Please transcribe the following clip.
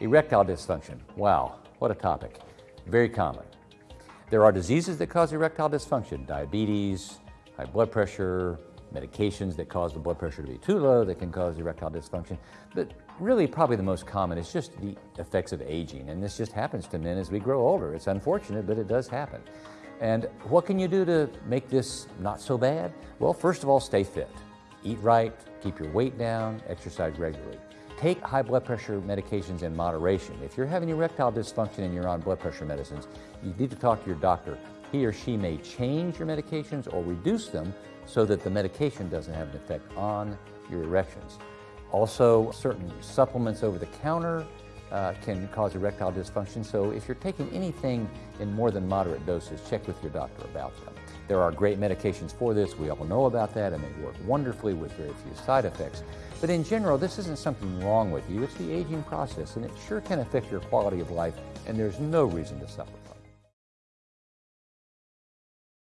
Erectile dysfunction. Wow, what a topic. Very common. There are diseases that cause erectile dysfunction, diabetes, high blood pressure, medications that cause the blood pressure to be too low that can cause erectile dysfunction. But really probably the most common is just the effects of aging. And this just happens to men as we grow older. It's unfortunate, but it does happen. And what can you do to make this not so bad? Well, first of all, stay fit. Eat right, keep your weight down, exercise regularly. Take high blood pressure medications in moderation. If you're having erectile dysfunction and you're on blood pressure medicines, you need to talk to your doctor. He or she may change your medications or reduce them so that the medication doesn't have an effect on your erections. Also, certain supplements over the counter uh, can cause erectile dysfunction, so if you're taking anything in more than moderate doses, check with your doctor about them. There are great medications for this. We all know about that, and they work wonderfully with very few side effects. But in general, this isn't something wrong with you. It's the aging process, and it sure can affect your quality of life, and there's no reason to suffer from it.